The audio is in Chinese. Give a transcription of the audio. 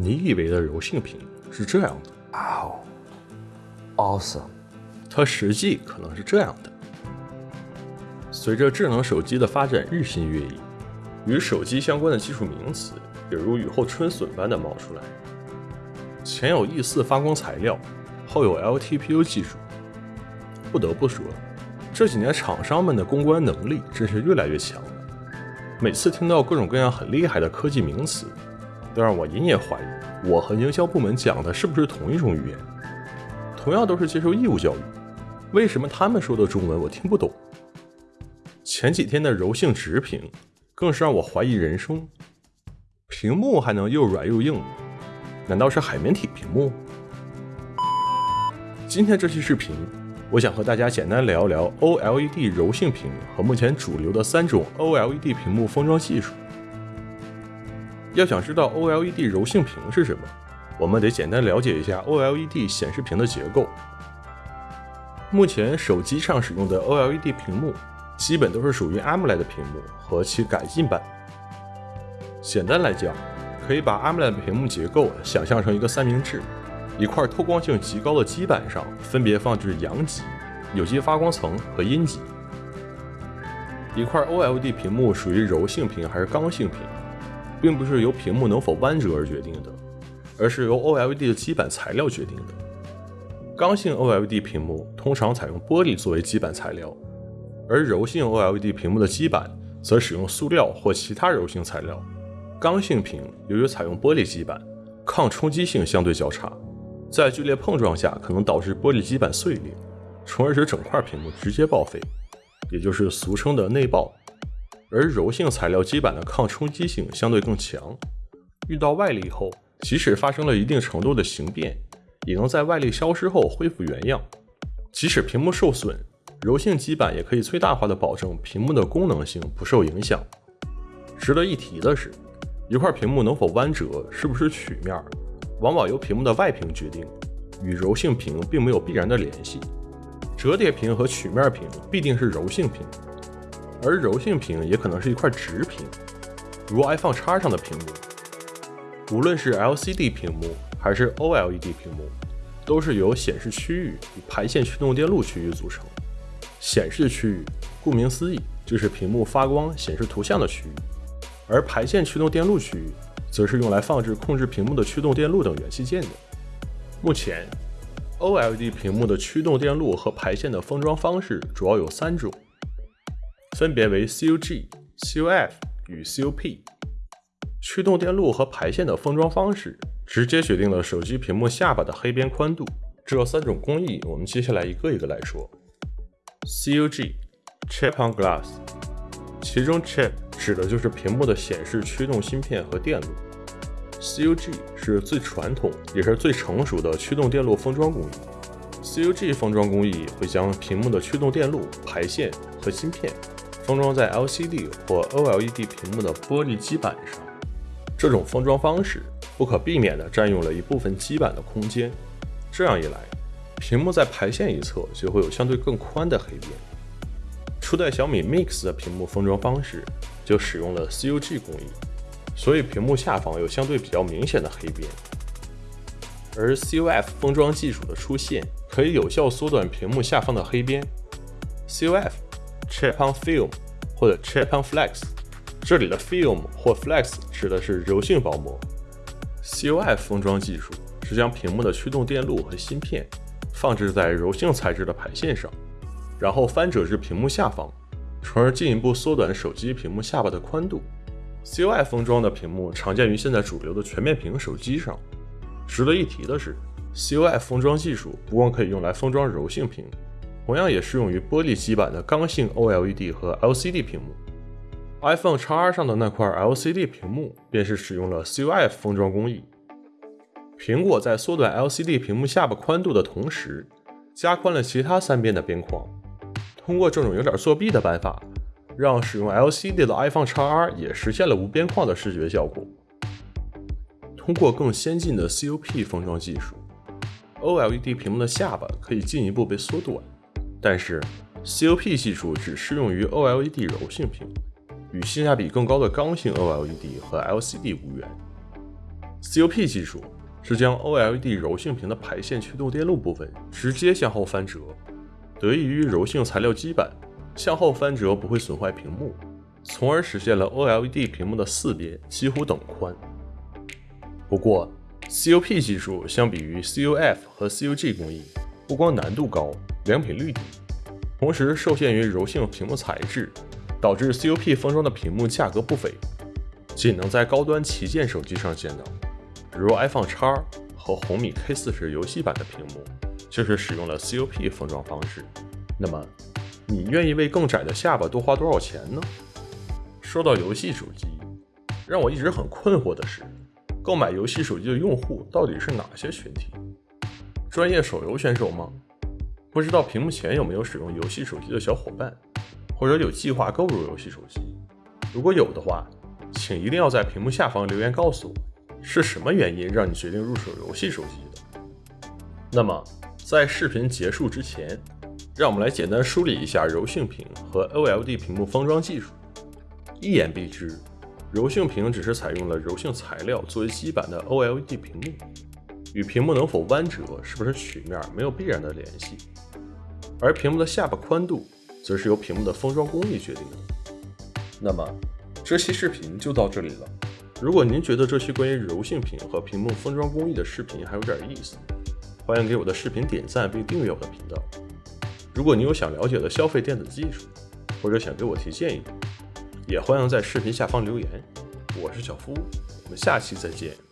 你以为的柔性屏是这样的，哦，awesome！它实际可能是这样的。随着智能手机的发展日新月异，与手机相关的技术名词也如雨后春笋般的冒出来。前有 E 四发光材料，后有 LTPU 技术。不得不说，这几年厂商们的公关能力真是越来越强了。每次听到各种各样很厉害的科技名词，都让我隐隐怀疑，我和营销部门讲的是不是同一种语言？同样都是接受义务教育，为什么他们说的中文我听不懂？前几天的柔性直屏，更是让我怀疑人生。屏幕还能又软又硬，难道是海绵体屏幕？今天这期视频，我想和大家简单聊一聊 OLED 柔性屏和目前主流的三种 OLED 屏幕封装技术。要想知道 OLED 柔性屏是什么，我们得简单了解一下 OLED 显示屏的结构。目前手机上使用的 OLED 屏幕。基本都是属于 AMOLED 屏幕和其改进版。简单来讲，可以把 AMOLED 屏幕结构想象成一个三明治，一块透光性极高的基板上分别放置阳极、有机发光层和阴极。一块 OLED 屏幕属于柔性屏还是刚性屏，并不是由屏幕能否弯折而决定的，而是由 OLED 的基板材料决定的。刚性 OLED 屏幕通常采用玻璃作为基板材料。而柔性 OLED 屏幕的基板则使用塑料或其他柔性材料。刚性屏由于采用玻璃基板，抗冲击性相对较差，在剧烈碰撞下可能导致玻璃基板碎裂，从而使整块屏幕直接报废，也就是俗称的内爆。而柔性材料基板的抗冲击性相对更强，遇到外力后，即使发生了一定程度的形变，也能在外力消失后恢复原样。即使屏幕受损。柔性基板也可以最大化的保证屏幕的功能性不受影响。值得一提的是，一块屏幕能否弯折，是不是曲面，往往由屏幕的外屏决定，与柔性屏并没有必然的联系。折叠屏和曲面屏必定是柔性屏，而柔性屏也可能是一块直屏，如 iPhone X 上的屏幕。无论是 LCD 屏幕还是 OLED 屏幕，都是由显示区域与排线驱动电路区域组成。显示区域，顾名思义，就是屏幕发光显示图像的区域；而排线驱动电路区域，则是用来放置控制屏幕的驱动电路等元器件的。目前，OLED 屏幕的驱动电路和排线的封装方式主要有三种，分别为 COG、COF 与 COP。驱动电路和排线的封装方式，直接决定了手机屏幕下巴的黑边宽度。这三种工艺，我们接下来一个一个来说。COG，Chip on Glass，其中 Chip 指的就是屏幕的显示驱动芯片和电路。COG 是最传统也是最成熟的驱动电路封装工艺。COG 封装工艺会将屏幕的驱动电路、排线和芯片封装在 LCD 或 OLED 屏幕的玻璃基板上。这种封装方式不可避免地占用了一部分基板的空间，这样一来。屏幕在排线一侧就会有相对更宽的黑边。初代小米 Mix 的屏幕封装方式就使用了 COG 工艺，所以屏幕下方有相对比较明显的黑边。而 COF 封装技术的出现，可以有效缩短屏幕下方的黑边。COF Chip on Film 或者 Chip on Flex，这里的 Film 或 Flex 指的是柔性薄膜。COF 封装技术是将屏幕的驱动电路和芯片。放置在柔性材质的排线上，然后翻折至屏幕下方，从而进一步缩短手机屏幕下巴的宽度。COF 封装的屏幕常见于现在主流的全面屏手机上。值得一提的是，COF 封装技术不光可以用来封装柔性屏，同样也适用于玻璃基板的刚性 OLED 和 LCD 屏幕。iPhone XR 上的那块 LCD 屏幕便是使用了 CUF 封装工艺。苹果在缩短 LCD 屏幕下巴宽度的同时，加宽了其他三边的边框。通过这种有点作弊的办法，让使用 LCD 的 iPhone XR 也实现了无边框的视觉效果。通过更先进的 CUP 封装技术，OLED 屏幕的下巴可以进一步被缩短。但是，COP 技术只适用于 OLED 柔性屏，与性价比更高的刚性 OLED 和 LCD 无缘。COP 技术是将 OLED 柔性屏的排线驱动电路部分直接向后翻折，得益于柔性材料基板，向后翻折不会损坏屏幕，从而实现了 OLED 屏幕的四边几乎等宽。不过，COP 技术相比于 COF 和 COG 工艺，不光难度高，良品率低，同时受限于柔性屏幕材质，导致 COP 封装的屏幕价格不菲，仅能在高端旗舰手机上见到。比如 iPhone X 和红米 K 四十游戏版的屏幕，就是使用了 COP 封装方式。那么，你愿意为更窄的下巴多花多少钱呢？说到游戏手机，让我一直很困惑的是，购买游戏手机的用户到底是哪些群体？专业手游选手吗？不知道屏幕前有没有使用游戏手机的小伙伴，或者有计划购入游戏手机？如果有的话，请一定要在屏幕下方留言告诉我。是什么原因让你决定入手游戏手机的？那么，在视频结束之前，让我们来简单梳理一下柔性屏和 OLED 屏幕封装技术。一言蔽之，柔性屏只是采用了柔性材料作为基板的 OLED 屏幕，与屏幕能否弯折、是不是曲面没有必然的联系。而屏幕的下巴宽度，则是由屏幕的封装工艺决定的。那么，这期视频就到这里了。如果您觉得这期关于柔性屏和屏幕封装工艺的视频还有点意思，欢迎给我的视频点赞并订阅我的频道。如果你有想了解的消费电子技术，或者想给我提建议，也欢迎在视频下方留言。我是小夫，我们下期再见。